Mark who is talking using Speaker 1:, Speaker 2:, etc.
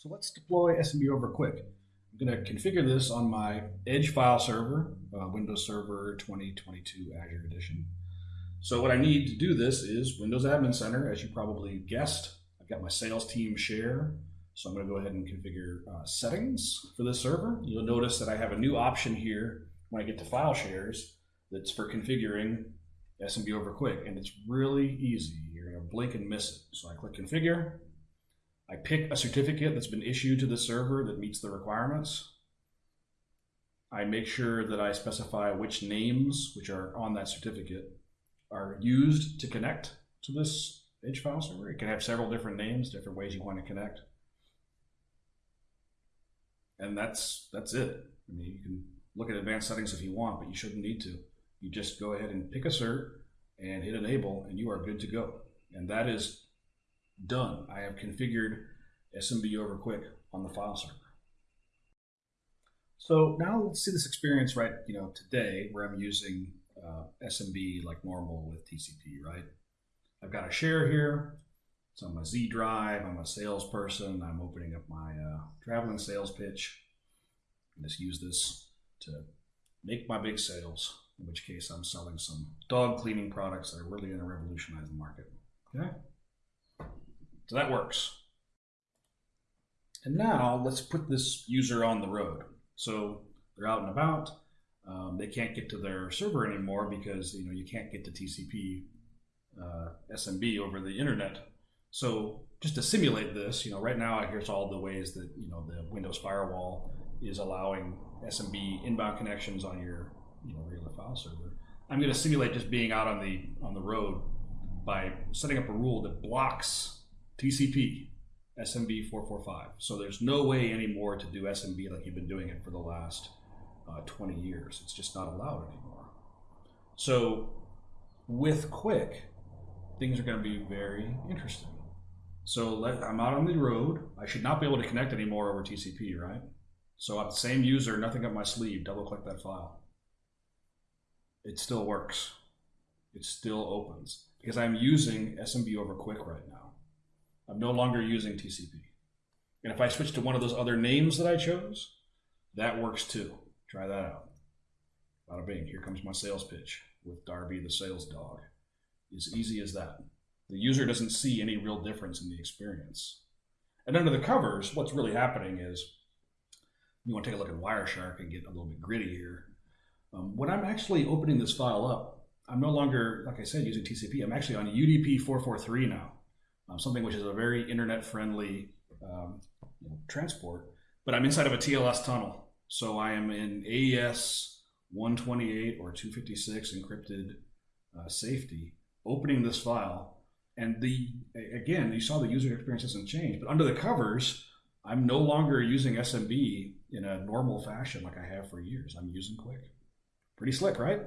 Speaker 1: So let's deploy SMB over QUIC. I'm going to configure this on my Edge file server, uh, Windows Server 2022 Azure Edition. So what I need to do this is Windows Admin Center, as you probably guessed. I've got my sales team share. So I'm going to go ahead and configure uh, settings for this server. You'll notice that I have a new option here when I get to file shares that's for configuring SMB over QUIC. And it's really easy. You're going to blink and miss it. So I click configure. I pick a certificate that's been issued to the server that meets the requirements. I make sure that I specify which names, which are on that certificate, are used to connect to this Edge file server. It can have several different names, different ways you want to connect. And that's that's it. I mean, you can look at advanced settings if you want, but you shouldn't need to. You just go ahead and pick a cert and hit enable, and you are good to go. And that is done. I have configured SMB over QUIC on the file server. So now let's see this experience right, you know, today where I'm using uh, SMB like normal with TCP, right? I've got a share here. It's on my Z drive. I'm a salesperson. I'm opening up my uh, traveling sales pitch. I just use this to make my big sales, in which case I'm selling some dog cleaning products that are really going to revolutionize the market. Okay? So that works. And now let's put this user on the road. So they're out and about. Um, they can't get to their server anymore because you know you can't get to TCP uh, SMB over the internet. So just to simulate this, you know, right now here's all the ways that you know the Windows firewall is allowing SMB inbound connections on your you know regular file server. I'm going to simulate just being out on the on the road by setting up a rule that blocks TCP, SMB 445. So there's no way anymore to do SMB like you've been doing it for the last uh, 20 years. It's just not allowed anymore. So with QUIC, things are going to be very interesting. So let, I'm out on the road. I should not be able to connect anymore over TCP, right? So I'm the same user, nothing up my sleeve, double click that file. It still works. It still opens because I'm using SMB over QUIC right now. I'm no longer using TCP. And if I switch to one of those other names that I chose, that works too. Try that out. Bada bing, here comes my sales pitch with Darby the sales dog. As easy as that. The user doesn't see any real difference in the experience. And under the covers, what's really happening is, you want to take a look at Wireshark and get a little bit gritty here. Um, when I'm actually opening this file up, I'm no longer, like I said, using TCP. I'm actually on UDP 443 now um, something which is a very internet friendly um, you know, transport. But I'm inside of a TLS tunnel. So I am in AES 128 or 256 encrypted uh, safety, opening this file. And the again, you saw the user experience hasn't changed, but under the covers, I'm no longer using SMB in a normal fashion like I have for years. I'm using QUIC. Pretty slick, right?